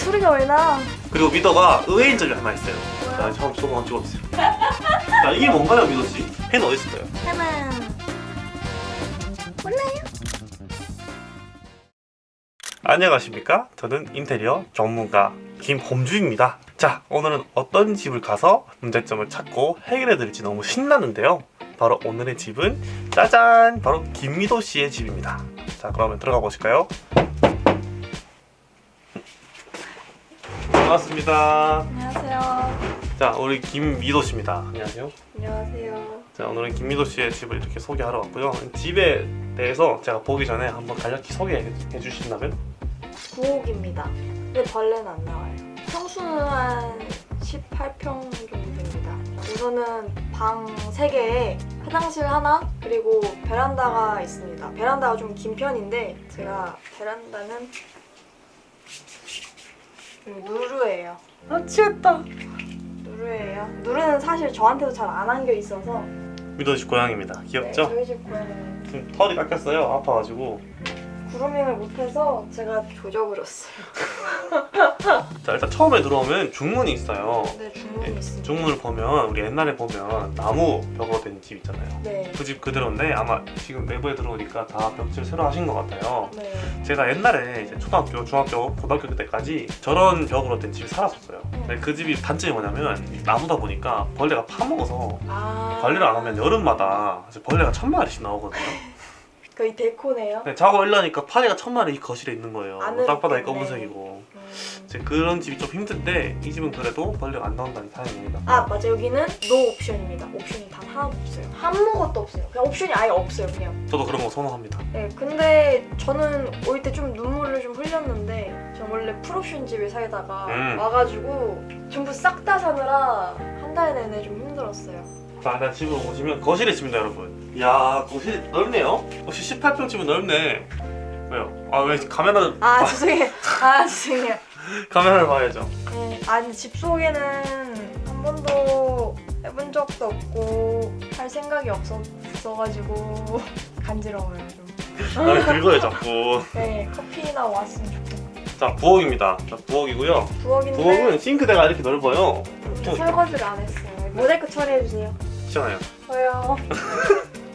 소리가 왜 나? 그리고 미더가 의외인 점이 하나 있어요. 자, 처음 한번 찍어주세요. 자, 이게 뭔가요, 미더 씨? 펜 어디 있을까요? 하나. 몰라요? 안녕하십니까? 저는 인테리어 전문가 김범주입니다. 자, 오늘은 어떤 집을 가서 문제점을 찾고 해결해 드릴지 너무 신나는데요. 바로 오늘의 집은 짜잔! 바로 김미도 씨의 집입니다. 자, 그러면 들어가 보실까요? 반갑습니다. 안녕하세요. 자, 우리 김미도 씨입니다. 안녕하세요. 안녕하세요. 자, 오늘은 김미도 씨의 집을 이렇게 소개하러 왔고요. 집에 대해서 제가 보기 전에 한번 간략히 소개해 주신다면? 부엌입니다. 근데 벌레는 안 나와요. 평수는 한 18평 정도 됩니다. 우선은 방 3개에 화장실 하나 그리고 베란다가 있습니다. 베란다가 좀 긴 편인데 제가 베란다는 누르예요. 아 취했다. 누르예요. 누르는 사실 저한테도 잘 안 안겨 있어서 미도 씨 고양입니다. 네, 귀엽죠? 저희 집 고양이는 지금 털이 깎였어요. 아파가지고. 그루밍을 못해서 제가 조져버렸어요. 자 일단 처음에 들어오면 중문이 있어요. 네 중문이 네, 있습니다. 중문을 보면 우리 옛날에 보면 나무 벽으로 된 집 있잖아요. 네. 그 집 그대로인데 아마 지금 내부에 들어오니까 다 벽질 새로 하신 것 같아요. 네. 제가 옛날에 이제 초등학교, 중학교, 고등학교 때까지 저런 벽으로 된 집에 살았었어요. 근데 그 집이 단점이 뭐냐면 나무다 보니까 벌레가 파먹어서 아. 관리를 안 하면 여름마다 벌레가 천 마리씩 나오거든요. 거의 데코네요. 근데 자고 일어나니까 파리가 천 마리 이 거실에 있는 거예요. 안으로 땅바닥이. 검은색이고. 음. 이제 그런 집이 좀 힘든데 이 집은 그래도 벌레가 안 나온다니 다행입니다. 아 맞아 여기는 no option입니다. 옵션이 단 하나도 없어요. 아무것도 없어요. 그냥 옵션이 아예 없어요 그냥. 저도 그런 거 선호합니다. 네 근데 저는 올 때 좀 눈물을 좀 흘렸는데 저 원래 풀옵션 집에 살다가 음. 와가지고 전부 싹 다 사느라 한 달 내내 좀 힘들었어요. 자, 일단 집으로 오시면 거실의 집입니다, 여러분. 이야, 거실이 넓네요. 역시 18평 집은 넓네. 왜요? 아, 왜 카메라 아 죄송해요. 아 죄송해요. 카메라를 봐야죠. 네, 아니 집 소개는 한 번도 해본 적도 없고 할 생각이 없었어가지고 간지러워요 좀. 나를 긁어요, 자꾸. 네, 커피나 왔으면 좋겠어요. 자, 부엌입니다. 자, 부엌이고요. 부엌인데 부엌은 싱크대가 이렇게 넓어요. 근데 설거지를 안 했어요. 모자이크 처리해주세요. 시원해요. 저요.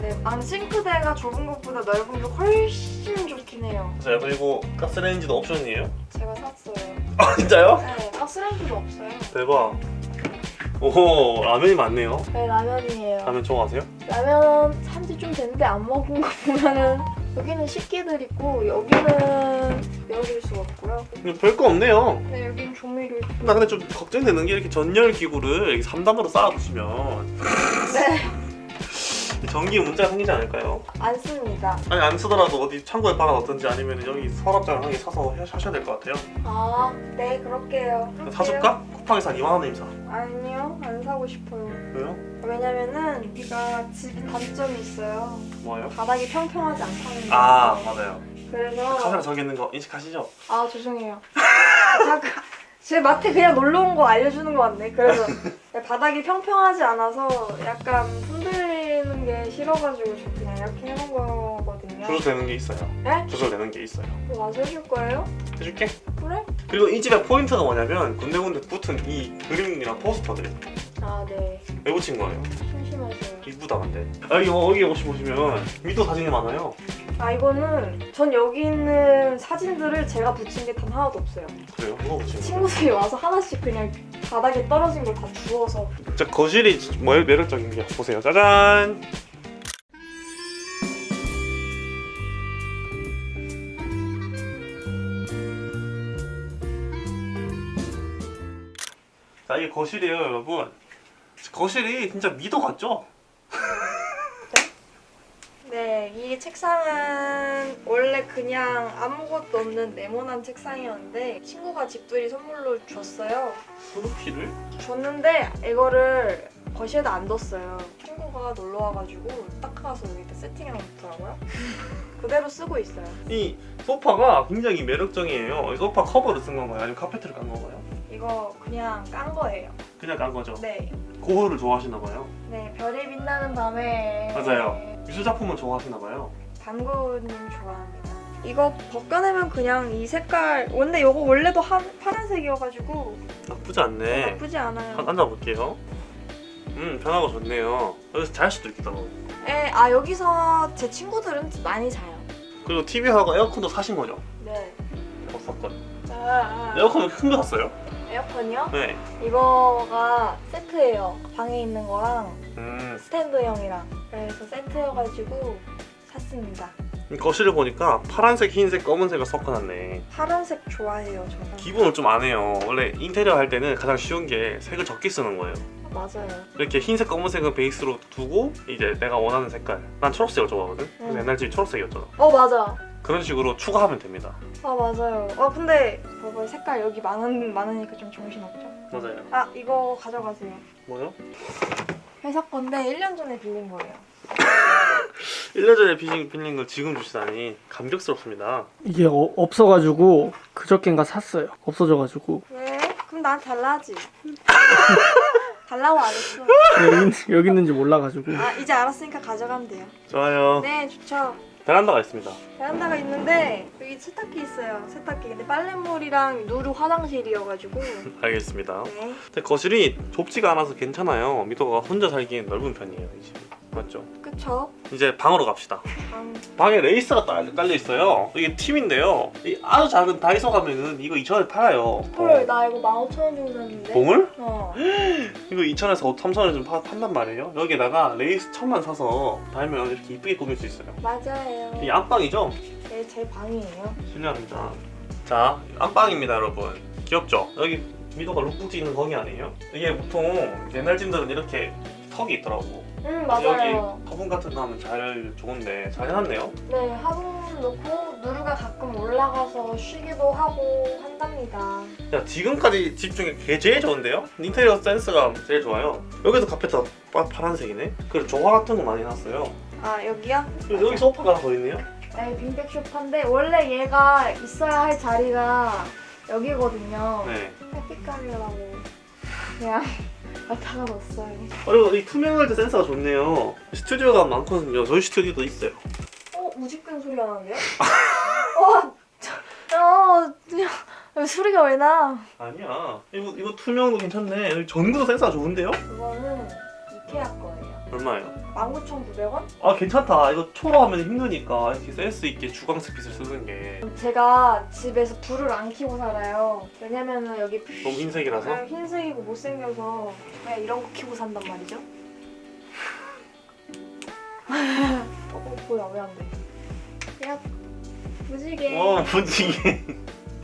네, 방 싱크대가 좁은 것보다 넓은 게 훨씬 좋긴 해요. 자, 그리고 가스레인지도 옵션이에요. 제가 샀어요. 아, 진짜요? 네, 가스레인지도 없어요. 대박. 오호, 라면이 많네요. 네, 라면이에요. 라면 좋아하세요? 라면 산지 좀 됐는데 안 먹은 거 보면은 여기는 식기들 있고 여기는 열어줄 수가 없고요. 별거 없네요. 네, 여기는 조미료. 나 근데 좀 걱정되는 게 이렇게 전열 기구를 이렇게 3단으로 쌓아두시면 네, 전기 문제가 생기지 않을까요? 안 씁니다. 아니 안 쓰더라도 어디 창고에 박아놓든지 아니면 여기 서랍장 하게 사서 해- 하셔야 될 것 같아요 아, 네, 그럴게요. 그럴게요. 사줄까? 쿠팡에서 한 2만 원에 사 아니요, 안 사고 싶어요. 왜요? 왜냐면은 여기가 집이 단점이 있어요. 뭐예요? 바닥이 평평하지 않다는 거. 아 맞아요 그래서 카메라 저기 있는 거 인식하시죠? 아 죄송해요. 잠깐 제 마트 그냥 놀러 온 거 알려주는 거 같네. 그래서 바닥이 평평하지 않아서 약간 흔들 리는 게 싫어가지고 저 그냥 이렇게 해놓은 거거든요. 조절되는 게 있어요 네? 조절되는 게 있어요 그거 와서 해줄 거예요? 해줄게 그래? 그리고 이 집의 포인트가 뭐냐면 군데군데 붙은 이 그림이랑 포스터들 아 네. 왜 붙인 거예요? 심심하세요. 이쁘다 근데 아, 여기 여기 혹시 보시면 미도 사진이 많아요 아 이거는 전 여기 있는 사진들을 제가 붙인 게 단 하나도 없어요. 그래요? 누가 붙인 거예요? 친구들이 와서 하나씩 그냥 바닥에 떨어진 걸 다 주워서. 진짜 거실이 뭐 매력적인 게 보세요. 짜잔! 자 이게 거실이에요 여러분. 거실이 진짜 미도 같죠? 네, 이 책상은 원래 그냥 아무것도 없는 네모난 책상이었는데 친구가 집들이 선물로 줬어요. 스누피를? 줬는데 이거를 거실에다 안 뒀어요. 친구가 놀러 와가지고 딱 가서 여기다 세팅해 놓더라고요. 그대로 쓰고 있어요. 이 소파가 굉장히 매력적이에요 이 소파 커버를 쓴 건가요? 아니면 카페트를 깐 건가요? 이거 그냥 깐 거예요. 그냥 깐 거죠? 네, 고흐를 좋아하시나 봐요 네 별이 빛나는 밤에 맞아요. 미술 작품은 좋아하시나 봐요 당구님 좋아합니다. 이거 벗겨내면 그냥 이 색깔 원래 이거 원래도 한, 파란색이어가지고 나쁘지 않네. 나쁘지 않아요. 한- 앉아볼게요. 음 편하고 좋네요. 여기서 잘 수도 있겠다. 에, 아 여기서 제 친구들은 많이 자요. 그리고 TV하고 에어컨도 사신 거죠? 네. 어, 샀건. 자, 에어컨은 큰거 샀어요? 에어컨이요? 네. 이거가 세트예요. 방에 있는 거랑 음 스탠드형이랑 그래서 세트여가지고 샀습니다. 거실을 보니까 파란색, 흰색, 검은색을 섞어놨네. 파란색 좋아해요, 저는. 기본을 좀 안 해요. 원래 인테리어 할 때는 가장 쉬운 게 색을 적게 쓰는 거예요. 맞아요. 이렇게 흰색, 검은색은 베이스로 두고 이제 내가 원하는 색깔. 난 초록색을 좋아하거든. 그래서 음. 옛날 집이 초록색이었잖아. 어 맞아. 그런 식으로 추가하면 됩니다. 아 맞아요. 아 근데 봐봐 색깔 여기 많은 많으니까 좀 정신 없죠? 맞아요. 아 이거 가져가세요. 뭐요? 회사 건데 1년 전에 빌린 거예요. 1년 전에 빌린, 빌린 걸 지금 주시다니 감격스럽습니다. 이게 어- 없어가지고 그저께인가 샀어요. 없어져가지고 왜? 그럼 난 달라지. 달라고 안 했어. 여기, 있- 여기 있는지 몰라가지고 아 이제 알았으니까 가져가면 돼요. 좋아요. 네 좋죠. 베란다가 있습니다. 베란다가 있는데 여기 세탁기 있어요. 세탁기. 근데 빨래물이랑 누르 화장실이어가지고. 알겠습니다. 네. 근데 거실이 좁지가 않아서 괜찮아요. 미도가 혼자 살기엔 넓은 편이에요. 이 집. 맞죠? 그쵸? 이제 방으로 갑시다. 방. 방에 레이스가 딸- 깔려 있어요. 이게 팁인데요. 이 아주 작은 다이소 가면은 이거 2,000원에 팔아요. 헐, 나 이거 15,000원 주고 샀는데. 봉을? 어. 이거 2,000원에서 3,000원에 좀 파- 판단 말이에요. 여기다가 레이스 천만 사서 달면 이렇게 이쁘게 꾸밀 수 있어요. 맞아요. 이 안방이죠? 네, 제 방이에요. 실례합니다. 자, 안방입니다, 여러분. 귀엽죠? 여기 미도가 룩북 찍는 거기 아니에요? 이게 보통 옛날 집들은 이렇게 턱이 있더라고. 응, 여기 맞아요. 화분 같은 거 하면 잘 좋은데 잘 해놨네요. 네, 화분 넣고 누르가 가끔 올라가서 쉬기도 하고 한답니다. 야 지금까지 집 중에 게 제일 좋은데요? 인테리어 센스가 제일 좋아요. 여기도 카페트 파, 파란색이네. 그리고 조화 같은 거 많이 해놨어요. 아, 여기요? 여기 소파가 더 있네요. 네, 빈백 소파인데 원래 얘가 있어야 할 자리가 여기거든요. 네. 햇빛 가리려고 그냥 갖다가 놨어요. 그리고 이 투명할 때 센스가 좋네요. 스튜디오가 많거든요. 저희 스튜디오도 있어요. 어, 우직근 소리가 나는데요? 어, 저, 어, 여기 소리가 왜 나? 아니야. 이거 이거 투명도 괜찮네. 전구도 센스가 좋은데요? 이거는 이케아 거예요. 얼마예요? 19,900원? 아 괜찮다. 이거 초로 하면 힘드니까 이렇게 센스 있게 주광색 빛을 쓰는 게 제가 집에서 불을 안 켜고 살아요. 왜냐면은 여기 너무 흰색이라서. 아, 흰색이고 못생겨서 그냥 이런 거 켜고 산단 말이죠. 어, 뭐야 왜 안 돼? 야, 무지개. 어 분위기.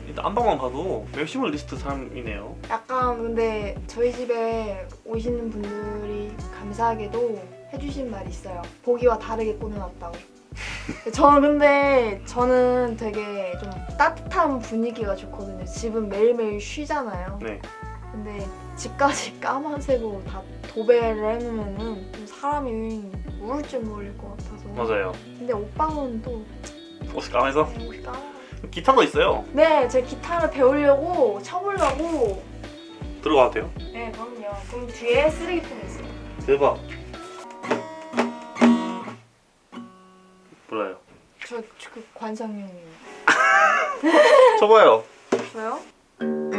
일단 안방만 봐도 maximalist 삶이네요. 약간 근데 저희 집에 오시는 분들이 감사하게도 해주신 말이 있어요. 보기와 다르게 꾸며놨다고. 저는 근데 저는 되게 좀 따뜻한 분위기가 좋거든요. 집은 매일매일 쉬잖아요. 네. 근데 집까지 까만색으로 다 도배를 해놓으면은 좀 사람이 우울증 걸릴 것 같아서. 맞아요. 근데 오빠는 또 옷이 까매서 옷이 까만. 기타도 있어요. 네, 제 기타를 배우려고 쳐보려고. 들어가도 돼요? 네, 그럼요. 그럼 뒤에 쓰레기통이 있어요. 대박. 몰라요. 저 그 관상용이에요. 쳐봐요. 저요? 안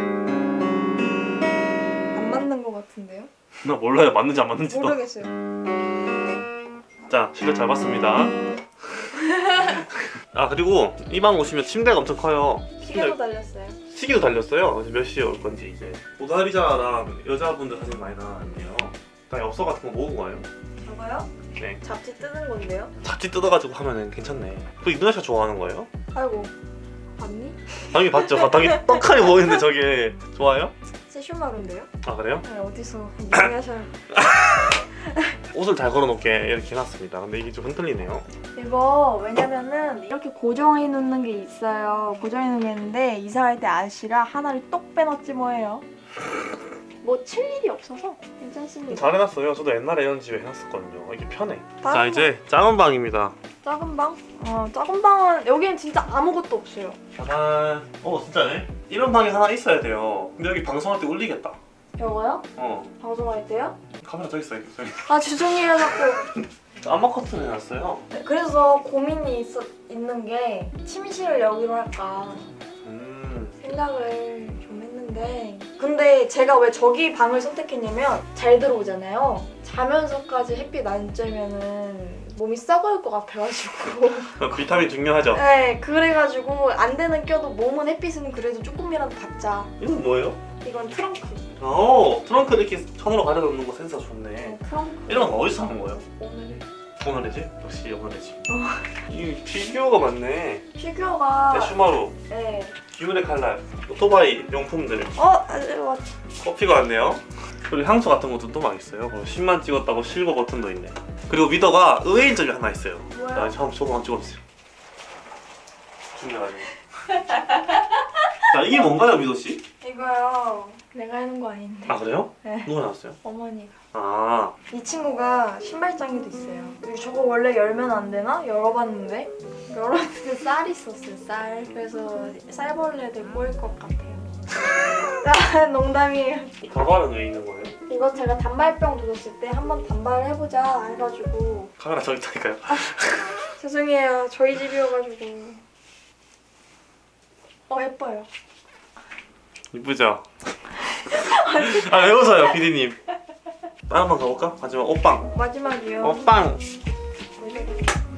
맞는 것 같은데요? 나 몰라요. 맞는지 안 맞는지도. 모르겠어요. 자, 실력 잘 봤습니다. 아 그리고 이 방 오시면 침대가 엄청 커요. 시계도 달렸어요. 시계도 달렸어요. 몇 시에 올 건지 이제 모나리자랑 여자분들 사진 많이 나왔는데요. 다 엽서 같은 거 모은 거예요. 저거요? 네. 잡지 뜨는 건데요? 잡지 뜯어가지고 하면은 괜찮네. 그 이누야 씨가 좋아하는 거예요? 아이고, 봤니? 당연히 봤죠. 바닥이 떡하니 보이는데 저게 좋아요? 세슈마루인데요? 아 그래요? 네, 어디서 이해하셔요? 옷을 잘 걸어놓게 이렇게 해놨습니다. 근데 이게 좀 흔들리네요. 이거 왜냐면은 이렇게 고정해 놓는 게 있어요. 고정해 놓는 게 있는데 이사할 때 아저씨가 하나를 똑 빼놨지 뭐예요. 뭐 칠 일이 없어서 괜찮습니다. 잘 해놨어요. 저도 옛날에 이런 집에 해놨었거든요. 이게 편해. 자 이제 작은 방입니다. 작은 방? 어, 작은 방은 여기는 진짜 아무것도 없어요. 짜잔. 어 진짜네. 이런 방이 하나 있어야 돼요. 근데 여기 방송할 때 울리겠다. 이거요? 어 방송할 때요? 카메라 저기 있어 저기. 아 죄송해요 자꾸 아마 커튼 해놨어요. 네, 그래서 고민이 있어, 있는 게 침실을 여기로 할까 음. 생각을 좀 했는데 근데 제가 왜 저기 방을 선택했냐면 잘 들어오잖아요 자면서까지 햇빛 안 쬐면은 몸이 썩을 것 같아가지고 비타민 중요하죠. 네 그래가지고 안 되는 껴도 몸은 햇빛은 그래도 조금이라도 받자 이건 뭐예요? 이건 트렁크 오 트렁크 이렇게 천으로 가려 놓는 거 센스 좋네. 네, 트렁크 이런 건 어디서 산 거예요? 오늘 오늘의 집? 역시 오늘의 집. 이 피규어가 많네. 피규어가 네, 슈마루, 네. 귀멸의 칼날, 오토바이 용품들, 어? 아, 맞 커피가 왔네요. 그리고 향수 같은 것도 또 막 있어요. 그리고 10만 찍었다고 실버 버튼도 있네. 그리고 미더가 의외인 점이 하나 있어요. 나 뭐야? 처음 저도 안 찍어주세요. 중요하죠. 자 이게 뭔가요, 미더 씨? 이거요 내가 하는 거 아닌데 아 그래요? 네. 누가 나왔어요? 어머니가 아 이 친구가 신발장에도 있어요. 저거 원래 열면 안 되나? 열어봤는데 열었는데 쌀 있었어요. 쌀. 그래서 쌀벌레들 꼬일 것 같아요. 아, 농담이에요. 가발은 왜 있는 거예요? 이거 제가 단발병 도졌을 때 한번 단발을 해보자 해가지고 카메라 저기 있다니까요. 죄송해요. 저희 집이어가지고 어 예뻐요. 이쁘죠? 아왜 웃어요, 피디님? 다른 방 가볼까? 마지막 옷방. 마지막이요. 옷방.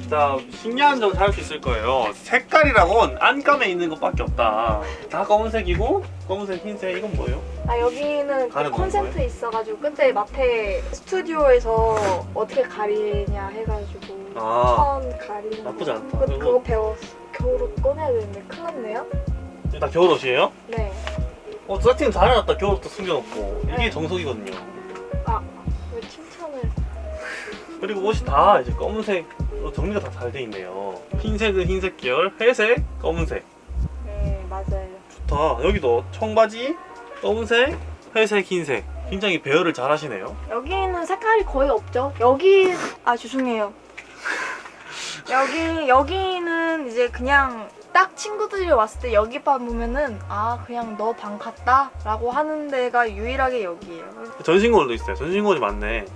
자 신기한 점 찾을 수 있을 거예요. 색깔이라곤 안감에 있는 것밖에 없다. 다 검은색이고 검은색, 흰색 이건 뭐예요? 아 여기는 가려놓은 콘센트 있어가지고 그때 마태 스튜디오에서 어떻게 가리냐 해가지고 아천 가리는 나쁘지 않다. 그, 그거 배웠어 겨울옷 꺼내야 되는데 큰일 났네요 다 겨울옷이에요? 네어 세팅 잘해놨다. 겨울옷도 숨겨놓고 이게 네. 정석이거든요. 그리고 옷이 다 이제 검은색으로 정리가 다 잘 돼 있네요. 흰색은 흰색 계열, 회색, 검은색. 네 맞아요 좋다. 여기도 청바지, 검은색, 회색, 흰색. 굉장히 배열을 잘 하시네요. 여기는 색깔이 거의 없죠 여기 아 죄송해요 여기 여기는 이제 그냥 딱 친구들이 왔을 때 여기 방 보면은 아 그냥 너 방 갔다 라고 하는 데가 유일하게 여기예요 전신거울도 있어요. 전신거울이 많네.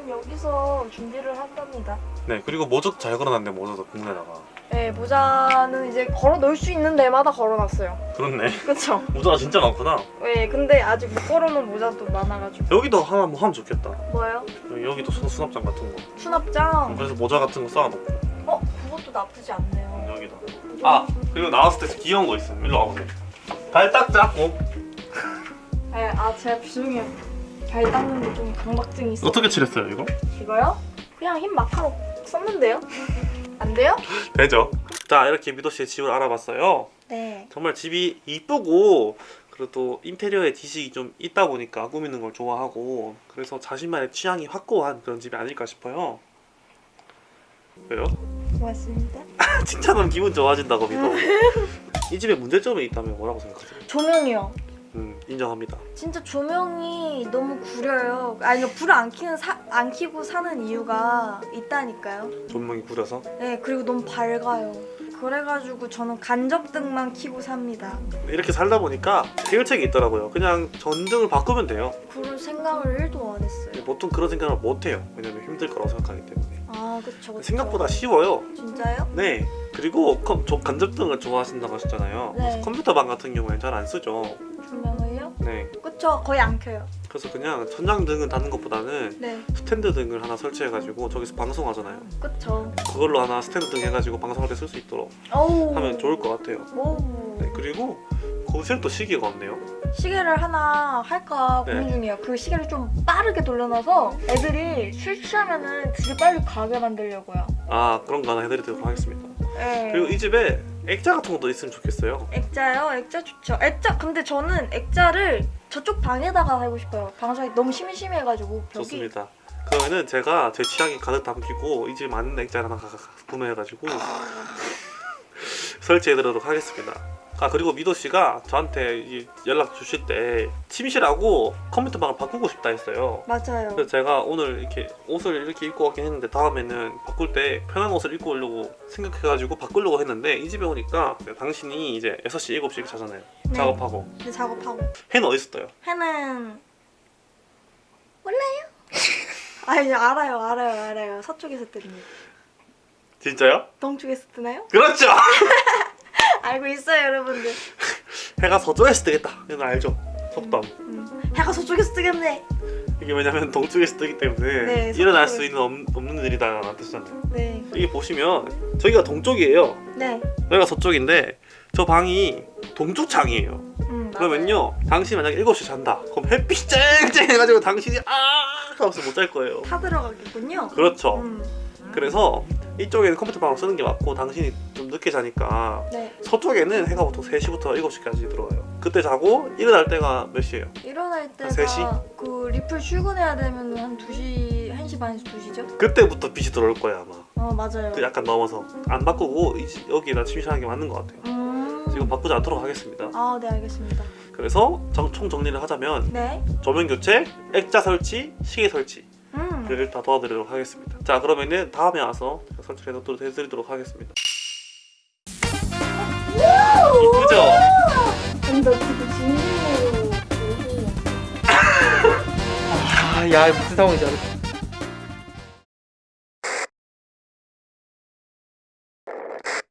전 여기서 준비를 한답니다 네, 그리고 모자도 잘 걸어놨네, 모자도 국내다가. 네 모자는 이제 걸어 놓을 수 있는 데마다 걸어놨어요 그렇네. 그쵸? 모자가 진짜 많구나. 네 근데 아직 못 걸어놓은 모자도 많아가지고 여기도 하나 뭐 하면 좋겠다. 뭐예요? 여기- 여기도 수, 수납장 같은 거. 수납장 그래서 모자 같은 거 쌓아놓고. 어? 그것도 나쁘지 않네요 여기다. 아, 그리고 나왔을 때 귀여운 거 있어요. 일로 와보세요. 발 딱 잡고. 네, 아 제가 죄송해요 발 닦는데 좀 강박증이 있어 어떻게 칠했어요, 이거? 이거요? 그냥 흰 마카로 썼는데요? 안 돼요? 되죠. 자, 이렇게 미도 씨의 집을 알아봤어요. 네 정말 집이 이쁘고 그리고 또 인테리어에 지식이 좀 있다 보니까 꾸미는 걸 좋아하고 그래서 자신만의 취향이 확고한 그런 집이 아닐까 싶어요. 왜요? 고맙습니다 칭찬하면 기분 좋아진다고 믿어. 이 집에 문제점이 있다면 뭐라고 생각하세요? 조명이요 음, 인정합니다. 진짜 조명이 너무 구려요 아니 불을 안 켜는 사, 안 켜고 사는 이유가 있다니까요 조명이 구려서. 네 그리고 너무 밝아요 그래가지고 저는 간접등만 켜고 삽니다 이렇게 살다 보니까 해결책이 있더라고요. 그냥 전등을 바꾸면 돼요. 그럴 생각을 1도 안 했어요 보통 그런 생각을 못 해요. 왜냐면 힘들 거라고 생각하기 때문에. 아 그쵸 그쵸 생각보다 쉬워요. 진짜요? 네. 그리고 컴, 저 간접등을 좋아하신다고 하셨잖아요. 네. 컴퓨터방 같은 경우에는 잘 안 쓰죠. 조명을요? 네. 그쵸 거의 안 켜요 그래서 그냥 천장등을 다는 것보다는 네 스탠드 등을 하나 설치해가지고 저기서 방송하잖아요. 그쵸 그걸로 하나 스탠드 등 해가지고 방송할 때 쓸 수 있도록 어우 하면 좋을 것 같아요. 오 네. 그리고 거실도 시계가 없네요. 시계를 하나 할까 네. 고민 중이에요. 그 시계를 좀 빠르게 돌려놔서 애들이 술 취하면은 되게 빨리 가게 만들려고요. 아 그런 거 하나 해드리도록 하겠습니다. 네. 그리고 이 집에 액자 같은 것도 있으면 좋겠어요. 액자요? 액자 좋죠. 액자 근데 저는 액자를 저쪽 방에다가 하고 싶어요. 방송이 너무 심심해가지고 벽이 좋습니다. 그러면은 제가 제 취향이 가득 담기고 이 집에 맞는 액자 하나 구매해가지고 설치해드리도록 하겠습니다. 아 그리고 미도 씨가 저한테 이 연락 주실 때 침실하고 컴퓨터방을 바꾸고 싶다 했어요. 맞아요. 그래서 제가 오늘 이렇게 옷을 이렇게 입고 왔긴 했는데 다음에는 바꿀 때 편한 옷을 입고 오려고 생각해가지고 바꾸려고 했는데 이 집에 오니까 당신이 이제 6시, 7시 이렇게 자잖아요. 네. 작업하고 근데 작업하고 해는 어디 있어요? 해는 몰라요. 아니 알아요 알아요 알아요 서쪽에서 뜹니다 진짜요? 동쪽에서 뜨나요? 그렇죠. 알고 있어요 여러분들 해가 서쪽에서 뜨겠다. 이건 알죠? 속담. 음. 해가 서쪽에서 뜨겠네 이게 왜냐면 동쪽에서 뜨기 때문에 네, 일어날. 수 있는 없, 없는 일이다 라는 뜻이잖아요. 네 여기 보시면 저기가 동쪽이에요. 네. 여기가 서쪽인데 저 방이 동쪽 창이에요. 음. 그러면요 당신이 만약에 7시에 잔다 그럼 햇빛 쨍쨍 해가지고 당신이 아 하면서 못 잘 거예요 타 들어가겠군요 그렇죠 음. 그래서 이쪽에는 컴퓨터 방으로 쓰는 게 맞고 당신이 좀 늦게 자니까 네 서쪽에는 해가 보통 3시부터 7시까지 들어와요 그때 자고 일어날 때가 몇 시예요? 일어날 때가 세 시? 그 리플 출근해야 되면 한 2시 1시 반에서 2시죠? 그때부터 빛이 들어올 거예요 아마 어 맞아요 그 약간 넘어서 안 바꾸고 이- 여기다 침실하는 게 맞는 것 같아요 음. 지금 바꾸지 않도록 하겠습니다 아네 알겠습니다 그래서 정- 총 정리를 하자면 네 조명 교체, 액자 설치, 시계 설치 음. 를 다 도와드리도록 하겠습니다. 자 그러면은 다음에 와서 설치해 놓도록 해드리도록 하겠습니다. 이쁘죠? 근데 지금 진심으로 아, 야 무슨 상황이지?